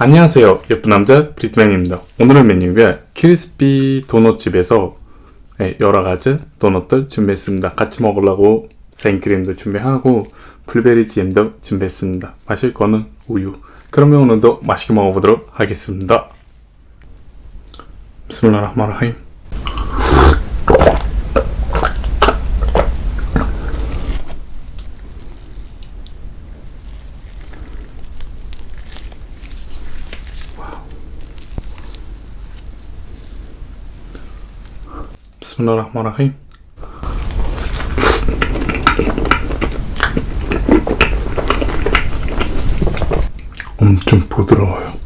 안녕하세요. 예쁜 남자 브리트맨입니다. 오늘의 메뉴가 크리스피 도넛집에서 네, 여러가지 도넛들 준비했습니다. 같이 먹으려고 생크림도 준비하고 블루베리 잼도 준비했습니다. 마실 거는 우유. 그러면 오늘도 맛있게 먹어보도록 하겠습니다. 비스밀라 흐마라힘 비스밀라흐마라힘 엄청 부드러워요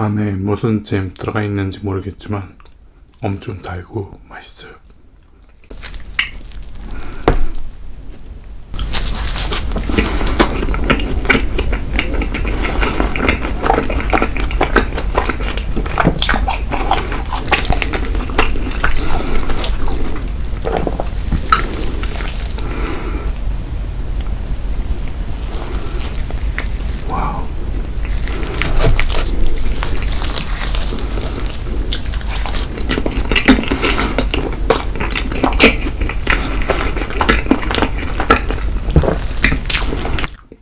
안에 무슨 잼 들어가 있는지 모르겠지만 엄청 달고 맛있어요 와우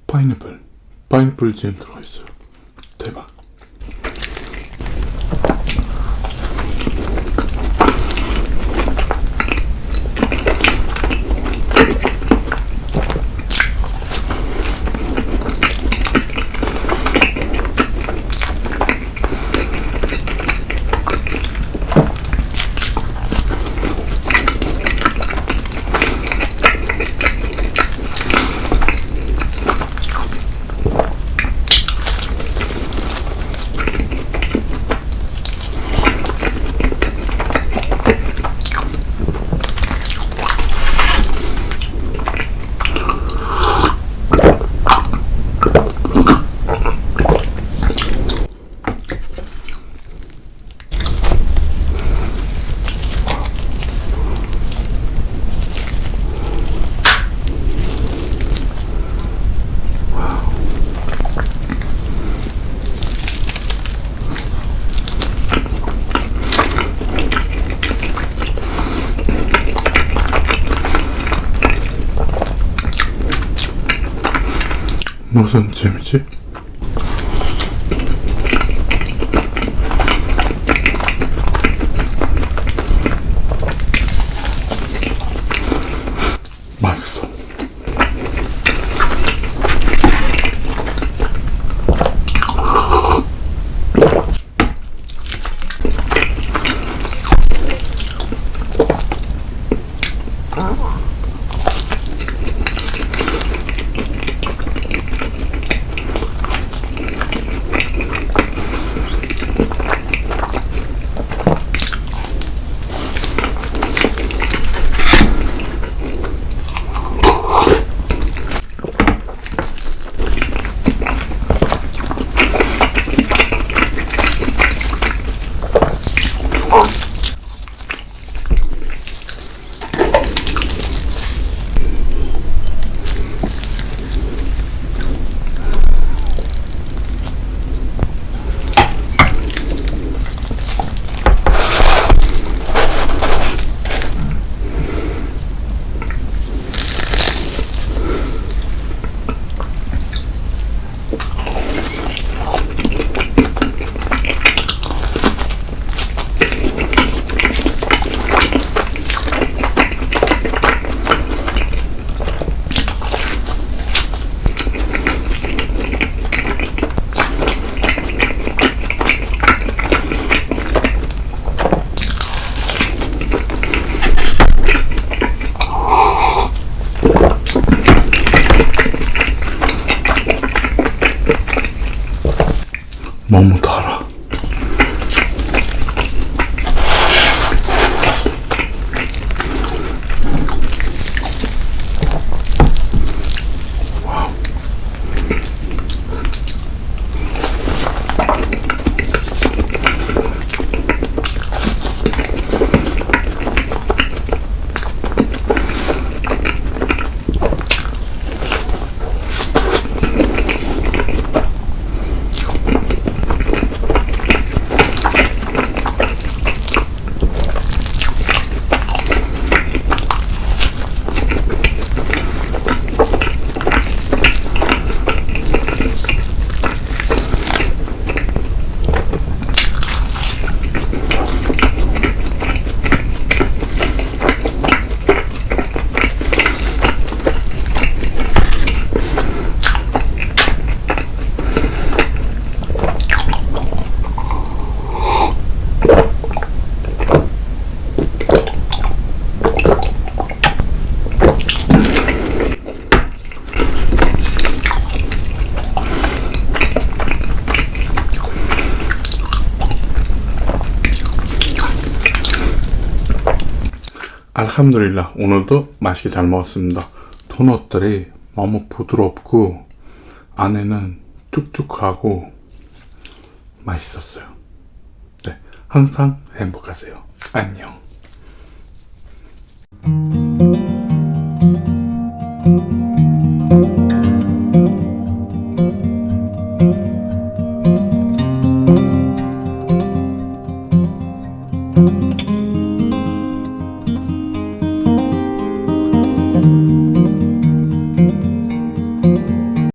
파인애플 파인애플 잼 들어있어요 무슨 잼이지? 맛있어. 달아. 알함두릴라 오늘도 맛있게 잘 먹었습니다. 도넛들이 너무 부드럽고 안에는 쭉쭉하고 맛있었어요. 항상 행복하세요. 안녕.